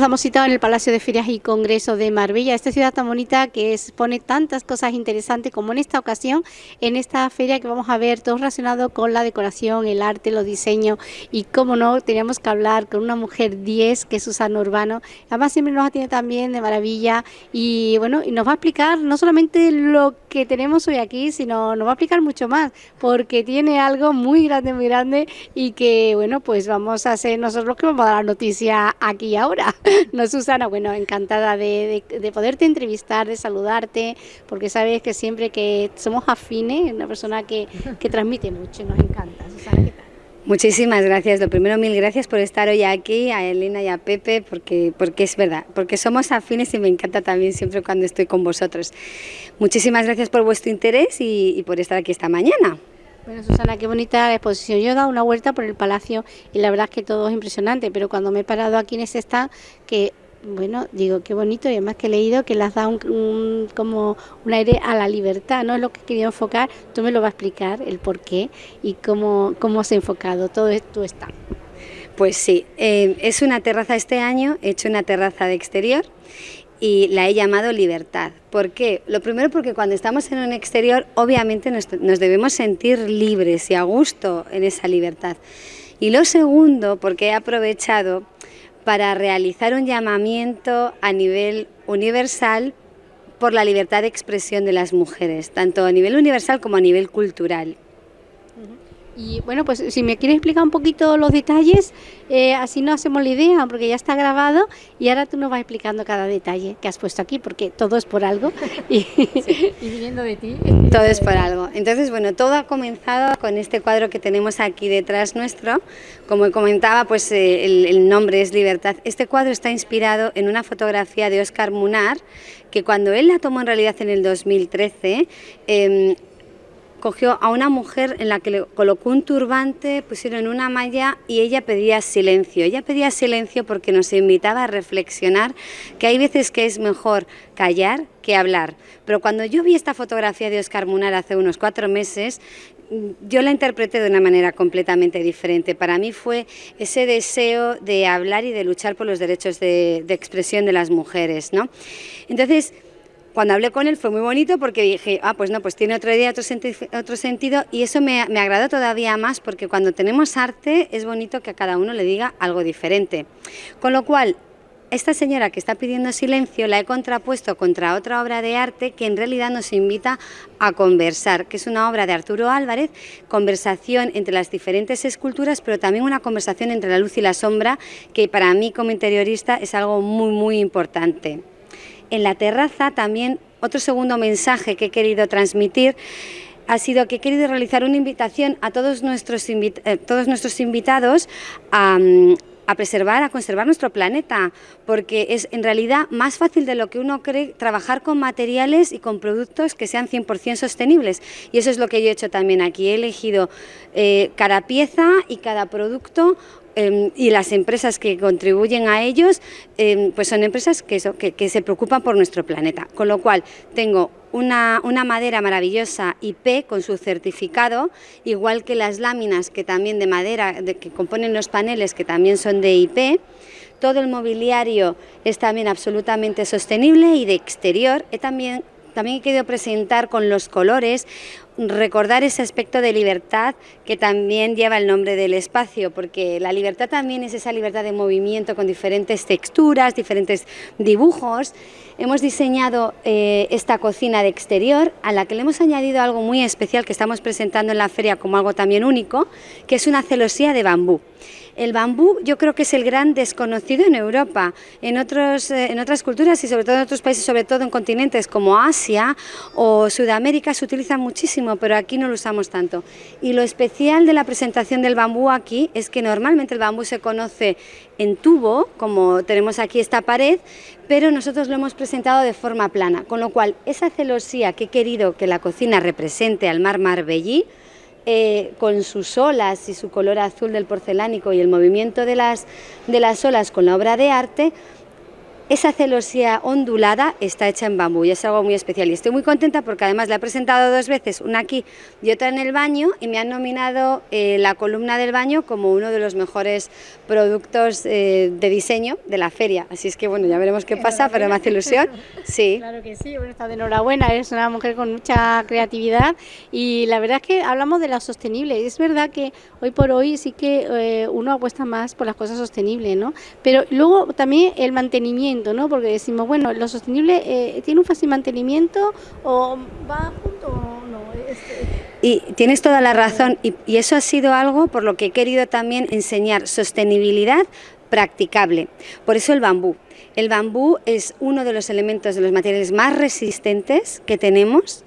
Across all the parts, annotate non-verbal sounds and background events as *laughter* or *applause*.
Nos damos cita en el Palacio de Ferias y Congresos de Marbella, esta ciudad tan bonita que expone tantas cosas interesantes como en esta ocasión, en esta feria que vamos a ver todo relacionado con la decoración, el arte, los diseños y cómo no, teníamos que hablar con una mujer 10 que es Susana Urbano, además siempre nos atiende también de maravilla y bueno, y nos va a explicar no solamente lo que tenemos hoy aquí, sino nos va a explicar mucho más, porque tiene algo muy grande, muy grande y que bueno, pues vamos a ser nosotros los que vamos a dar la noticia aquí ahora. *laughs* no, Susana, bueno, encantada de, poderte entrevistar, de saludarte, porque sabes que siempre que somos afines, una persona que, transmite mucho, nos encanta. Susana, ¿qué tal? Muchísimas gracias. Lo primero, mil gracias por estar hoy aquí, a Elena y a Pepe, porque, porque es verdad, porque somos afines y me encanta también siempre cuando estoy con vosotros. Muchísimas gracias por vuestro interés y, por estar aquí esta mañana. Bueno, Susana, qué bonita la exposición. Yo he dado una vuelta por el palacio y la verdad es que todo es impresionante, pero cuando me he parado aquí en ese stand, que bueno, digo, qué bonito y además que he leído que las da un, como un aire a la libertad, ¿no? Es lo que quería enfocar, tú me lo vas a explicar, el por qué y cómo, cómo se ha enfocado todo esto está. Pues sí, eh, es una terraza este año, he hecho una terraza de exterior y la he llamado libertad. ¿Por qué? Lo primero porque cuando estamos en un exterior obviamente nos, debemos sentir libres y a gusto en esa libertad. Y lo segundo porque he aprovechado para realizar un llamamiento a nivel universal por la libertad de expresión de las mujeres, tanto a nivel universal como a nivel cultural. Y bueno, pues si me quieres explicar un poquito los detalles, eh, así no hacemos la idea, porque ya está grabado y ahora tú nos vas explicando cada detalle que has puesto aquí, porque todo es por algo *laughs* y, viniendo de ti. Todo es por algo. Entonces, bueno, todo ha comenzado con este cuadro que tenemos aquí detrás nuestro. Como comentaba, pues eh, el, nombre es Libertad. Este cuadro está inspirado en una fotografía de Oscar Munar, que cuando él la tomó en realidad en el 2013, cogió a una mujer en la que le colocó un turbante, pusieron una malla y ella pedía silencio. Ella pedía silencio porque nos invitaba a reflexionar que hay veces que es mejor callar que hablar. Pero cuando yo vi esta fotografía de Oscar Munar hace unos cuatro meses, yo la interpreté de una manera completamente diferente. Para mí fue ese deseo de hablar y de luchar por los derechos de, expresión de las mujeres. ¿no? Entonces, cuando hablé con él fue muy bonito porque dije, ah, pues no, pues tiene otra idea, otro, otro sentido y eso me, me, agradó todavía más porque cuando tenemos arte es bonito que a cada uno le diga algo diferente. Con lo cual, esta señora que está pidiendo silencio la he contrapuesto contra otra obra de arte que en realidad nos invita a conversar, que es una obra de Arturo Álvarez, conversación entre las diferentes esculturas, pero también una conversación entre la luz y la sombra, que para mí como interiorista es algo muy, muy importante en la terraza también otro segundo mensaje que he querido transmitir ha sido que he querido realizar una invitación a todos nuestros, eh, todos nuestros invitados a, a preservar, a conservar nuestro planeta, porque es en realidad más fácil de lo que uno cree trabajar con materiales y con productos que sean 100% sostenibles. Y eso es lo que yo he hecho también aquí. He elegido eh, cada pieza y cada producto Em, y las empresas que contribuyen a ellos em, pues son empresas que, que, se preocupan por nuestro planeta. Con lo cual tengo una, una, madera maravillosa IP con su certificado, igual que las láminas que también de madera de, que componen los paneles que también son de IP. Todo el mobiliario es también absolutamente sostenible y de exterior. He también también he querido presentar con los colores, recordar ese aspecto de libertad que también lleva el nombre del espacio, porque la libertad también es esa libertad de movimiento con diferentes texturas, diferentes dibujos. Hemos diseñado eh, esta cocina de exterior a la que le hemos añadido algo muy especial que estamos presentando en la feria como algo también único, que es una celosía de bambú. El bambú yo creo que es el gran desconocido en Europa, en, otros, eh, en otras culturas y sobre todo en otros países, sobre todo en continentes como Asia o Sudamérica se utiliza muchísimo, pero aquí no lo usamos tanto. Y lo especial de la presentación del bambú aquí es que normalmente el bambú se conoce en tubo, como tenemos aquí esta pared, pero nosotros lo hemos presentado de forma plana, con lo cual esa celosía que he querido que la cocina represente al mar Marbellí, eh, con sus olas y su color azul del porcelánico y el movimiento de las, de las olas con la obra de arte, esa celosía ondulada está hecha en bambú y es algo muy especial. Y estoy muy contenta porque además la he presentado dos veces, una aquí y otra en el baño, y me han nominado eh, la columna del baño como uno de los mejores productos eh, de diseño de la feria. Así es que bueno, ya veremos qué *laughs* pasa, pero me hace ilusión. Sí. *laughs* Claro que sí, bueno, está de enhorabuena, eres una mujer con mucha creatividad y la verdad es que hablamos de la sostenible. Es verdad que hoy por hoy sí que eh, uno apuesta más por las cosas sostenibles, ¿no? Pero luego también el mantenimiento, ¿no? Porque decimos, bueno, lo sostenible eh, tiene un fácil mantenimiento o va junto o no. Y tienes toda la razón y, y eso ha sido algo por lo que he querido también enseñar sostenibilidad practicable. Por eso el bambú. El bambú es uno de los elementos, de los materiales más resistentes que tenemos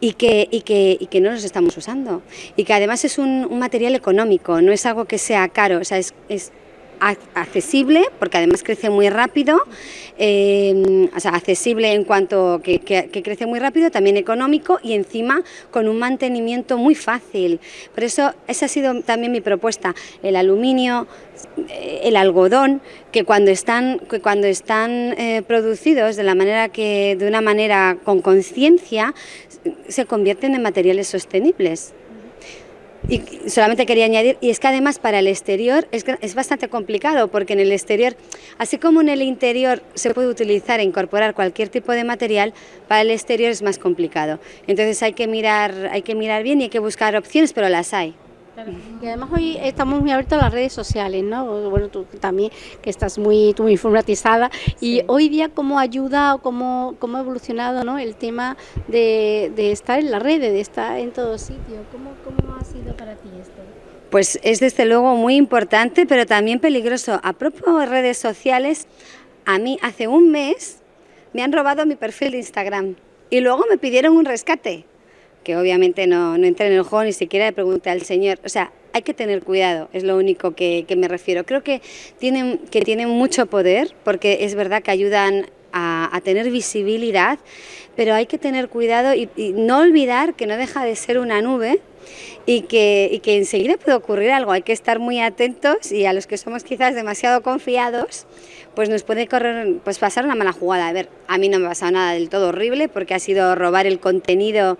y que, y que, y que no los estamos usando. Y que además es un, un, material económico, no es algo que sea caro, o sea, es, es accesible, porque además crece muy rápido, eh, o sea, accesible en cuanto que, que, que, crece muy rápido, también económico y encima con un mantenimiento muy fácil. Por eso esa ha sido también mi propuesta, el aluminio, eh, el algodón, que cuando están, que cuando están eh, producidos de la manera que, de una manera con conciencia, se convierten en materiales sostenibles. Y solamente quería añadir, y es que además para el exterior es, es, bastante complicado, porque en el exterior, así como en el interior se puede utilizar e incorporar cualquier tipo de material, para el exterior es más complicado. Entonces hay que mirar, hay que mirar bien y hay que buscar opciones, pero las hay. Claro. Y además hoy estamos muy abiertos a las redes sociales, ¿no? Bueno, tú también, que estás muy, tú muy informatizada. Y hoy día, ¿cómo ayuda o cómo, cómo ha evolucionado ¿no? el tema de, de estar en la red, de estar en todo sitio? ¿Cómo, cómo ha sido para ti esto? Pues es desde luego muy importante, pero también peligroso. A de redes sociales, a mí hace un mes me han robado mi perfil de Instagram y luego me pidieron un rescate que obviamente no, no entré en el juego, ni siquiera le pregunté al señor. O sea, hay que tener cuidado, es lo único que, me refiero. Creo que tienen, que tienen mucho poder, porque es verdad que ayudan a, tener visibilidad, pero hay que tener cuidado y, y, no olvidar que no deja de ser una nube y que, y que enseguida puede ocurrir algo. Hay que estar muy atentos y a los que somos quizás demasiado confiados, pues nos puede correr, pues pasar una mala jugada. A ver, a mí no me ha pasado nada del todo horrible porque ha sido robar el contenido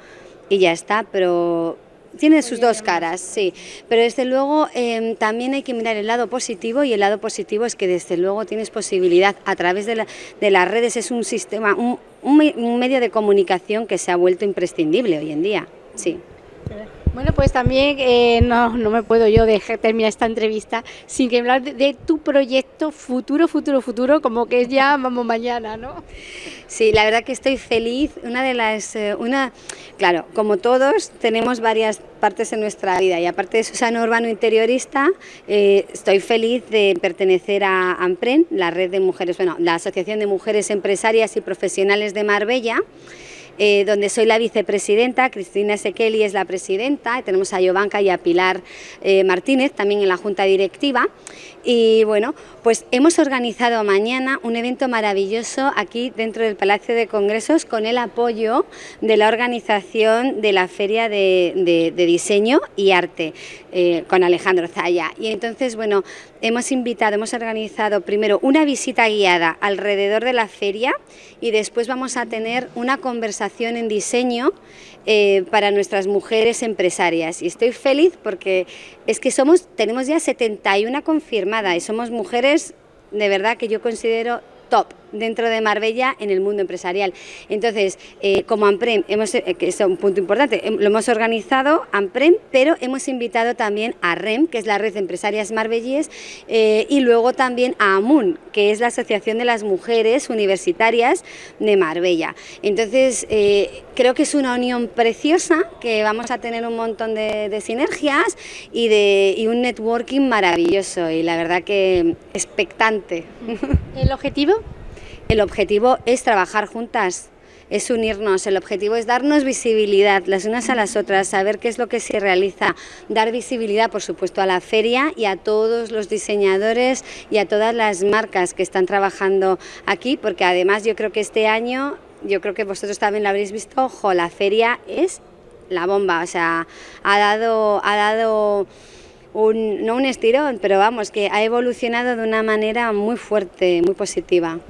y ya está, pero tiene sus dos caras, sí. Pero desde luego eh, también hay que mirar el lado positivo y el lado positivo es que desde luego tienes posibilidad a través de, la, de las redes, es un sistema, un, un, un, medio de comunicación que se ha vuelto imprescindible hoy en día, sí. Bueno, pues también eh, no, no, me puedo yo dejar terminar esta entrevista sin que hablar de, tu proyecto futuro, futuro, futuro, como que ya vamos mañana, ¿no? Sí, la verdad que estoy feliz. Una de las, eh, una, claro, como todos tenemos varias partes en nuestra vida y aparte de Susana Urbano Interiorista, eh, estoy feliz de pertenecer a AMPREN, la red de mujeres, bueno, la Asociación de Mujeres Empresarias y Profesionales de Marbella eh, donde soy la vicepresidenta, Cristina Sekeli es la presidenta, tenemos a Yovanka y a Pilar eh, Martínez también en la junta directiva. Y bueno, pues hemos organizado mañana un evento maravilloso aquí dentro del Palacio de Congresos con el apoyo de la organización de la Feria de Diseño y Arte eh, con Alejandro Zaya. Y entonces, bueno, hemos invitado, hemos organizado primero una visita guiada alrededor de la feria y después vamos a tener una conversación en diseño eh, para nuestras mujeres empresarias. Y estoy feliz porque es que somos, tenemos ya 71 confirmadas y somos mujeres de verdad que yo considero top dentro de Marbella en el mundo empresarial. Entonces, eh, como AMPREM, hemos, eh, que es un punto importante, lo hemos organizado AMPREM, pero hemos invitado también a REM, que es la Red de Empresarias Marbellíes, eh, y luego también a AMUN, que es la Asociación de las Mujeres Universitarias de Marbella. Entonces, eh, creo que es una unión preciosa, que vamos a tener un montón de, de sinergias y, de, y un networking maravilloso, y la verdad que expectante. ¿El objetivo? El objetivo es trabajar juntas, es unirnos, el objetivo es darnos visibilidad las unas a las otras, saber qué es lo que se realiza, dar visibilidad por supuesto a la feria y a todos los diseñadores y a todas las marcas que están trabajando aquí, porque además yo creo que este año, yo creo que vosotros también lo habréis visto, ojo, la feria es la bomba, o sea, ha dado, ha dado un, no un estirón, pero vamos, que ha evolucionado de una manera muy fuerte, muy positiva.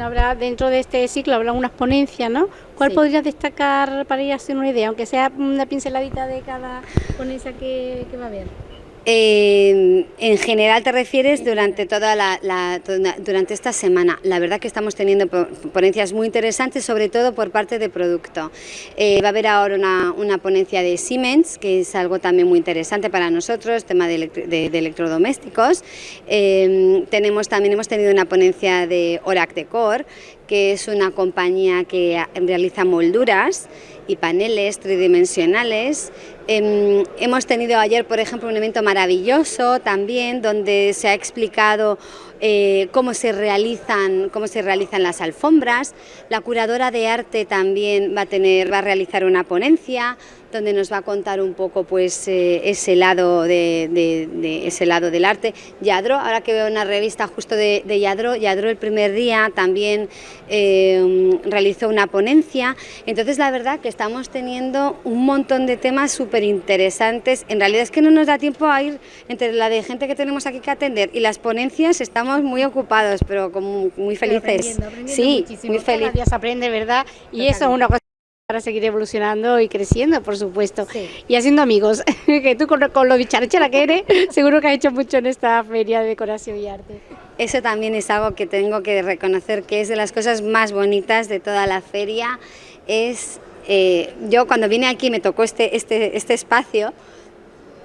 Habrá dentro de este ciclo habrá unas ponencias, ¿no? ¿Cuál podrías destacar para ir hacer una idea, aunque sea una pinceladita de cada ponencia que, que va a haber? En general te refieres durante toda la, durante esta semana. La verdad que estamos teniendo ponencias muy interesantes, sobre todo por parte de producto. Eh, va a haber ahora una, ponencia de Siemens, que es algo también muy interesante para nosotros, tema de, electrodomésticos. Eh, tenemos también hemos tenido una ponencia de Orac Decor, que es una compañía que realiza molduras y paneles tridimensionales. Em, hemos tenido ayer, por ejemplo, un evento maravilloso también donde se ha explicado eh, cómo, se realizan, cómo se realizan las alfombras. La curadora de arte también va a, tener, va a realizar una ponencia donde nos va a contar un poco pues, eh, ese, lado de, ese lado del arte. Yadro, ahora que veo una revista justo de, Yadro, Yadro el primer día también eh, realizó una ponencia, entonces la verdad que estamos teniendo un montón de temas súper interesantes, en realidad es que no nos da tiempo a ir entre la de gente que tenemos aquí que atender y las ponencias, estamos muy ocupados, pero como muy felices. sí, muy felices. aprende, ¿verdad? Y eso es una cosa para seguir evolucionando y creciendo, por supuesto. Y haciendo amigos, *laughs* que tú con, lo bicharachera que eres, *laughs* seguro que has hecho mucho en esta feria de decoración y arte. Eso también es algo que tengo que reconocer que es de las cosas más bonitas de toda la feria. Es, eh, yo cuando vine aquí me tocó este, este, este espacio,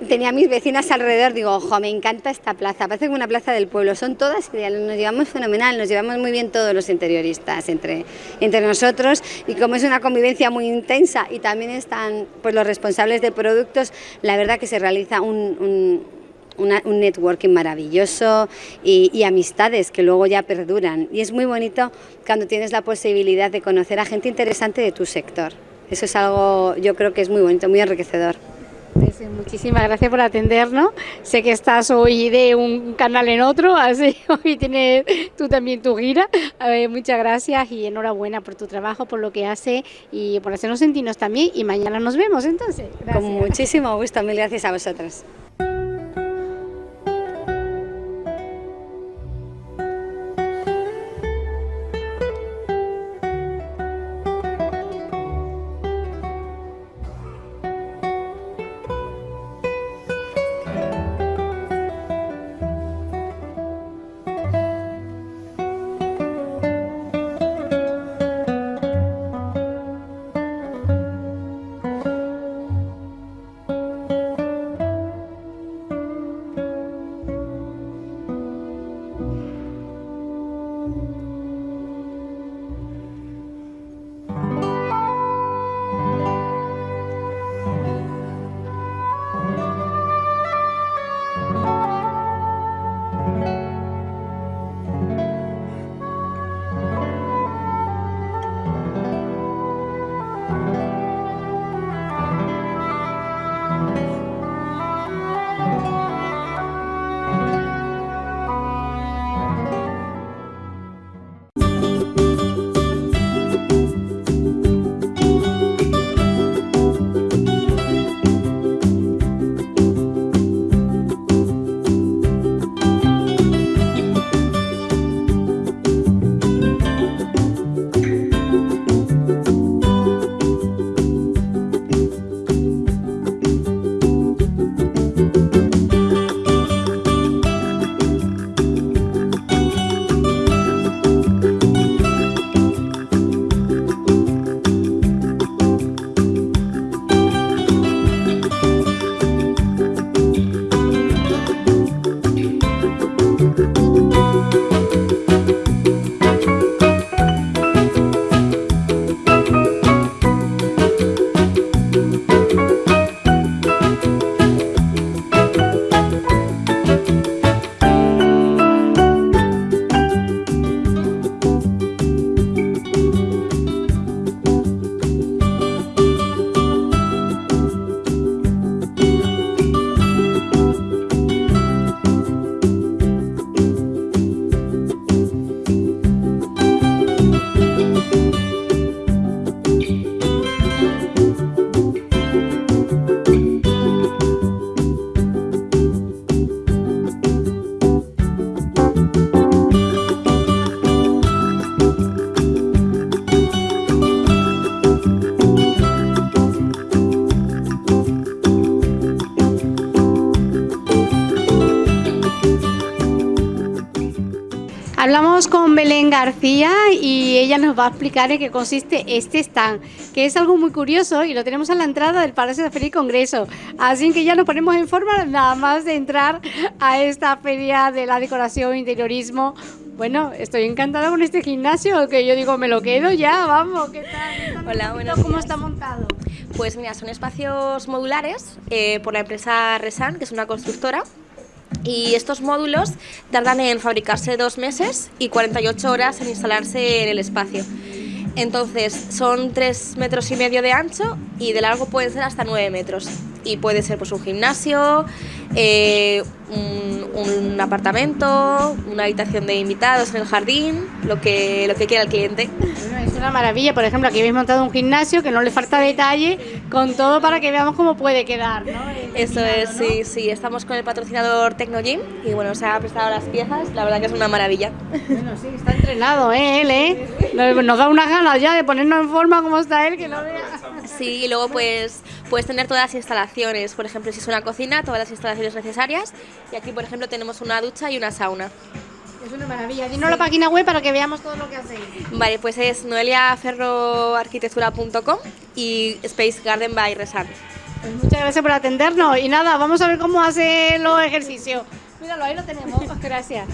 tenía a mis vecinas alrededor, digo, ojo, me encanta esta plaza, parece como una plaza del pueblo, son todas ideales, nos llevamos fenomenal, nos llevamos muy bien todos los interioristas entre, entre nosotros y como es una convivencia muy intensa y también están pues, los responsables de productos, la verdad que se realiza un, un networking maravilloso y, y, amistades que luego ya perduran. Y es muy bonito cuando tienes la posibilidad de conocer a gente interesante de tu sector. Eso es algo, yo creo que es muy bonito, muy enriquecedor. Pues, muchísimas gracias por atendernos. Sé que estás hoy de un canal en otro, así *laughs* hoy tienes tú también tu gira. muchas gracias y enhorabuena por tu trabajo, por lo que hace y por hacernos sentirnos también. Y mañana nos vemos entonces. Con muchísimo gusto, mil gracias a vosotros. Hablamos con Belén García y ella nos va a explicar en qué consiste este stand, que es algo muy curioso y lo tenemos a la entrada del Palacio de Feria y Congreso. Así que ya nos ponemos en forma nada más de entrar a esta feria de la decoración e interiorismo. Bueno, estoy encantada con este gimnasio, que yo digo, me lo quedo ya, vamos, ¿qué tal? Hola, buenos ¿Cómo está montado? Pues mira, son espacios modulares eh, por la empresa Resan, que es una constructora, y estos módulos tardan en fabricarse dos meses y 48 horas en instalarse en el espacio. Entonces son tres metros y medio de ancho y de largo pueden ser hasta 9 metros. Y puede ser pues, un gimnasio, eh, un, apartamento, una habitación de invitados en el jardín, lo que, lo que quiera el cliente. es una maravilla, por ejemplo, aquí habéis montado un gimnasio que no le falta detalle, con todo para que veamos cómo puede quedar. Eso es, sí, sí, estamos con el patrocinador Tecnogym y bueno, se ha prestado las piezas, la verdad que es una maravilla. Bueno, sí, está entrenado, ¿eh? Él, ¿eh? Nos da unas ganas ya de ponernos en forma como está él, que no vea. Sí, y luego pues puedes tener todas las instalaciones, por ejemplo, si es una cocina, todas las instalaciones necesarias y aquí, por ejemplo, tenemos una ducha y una sauna. Es una maravilla. Dinos la página web para que veamos todo lo que hacéis. Vale, pues es noeliaferroarquitectura.com y Space Garden by Resan. Pues muchas gracias por atendernos y nada, vamos a ver cómo hace los ejercicios. Míralo, ahí lo tenemos. *laughs* Gracias.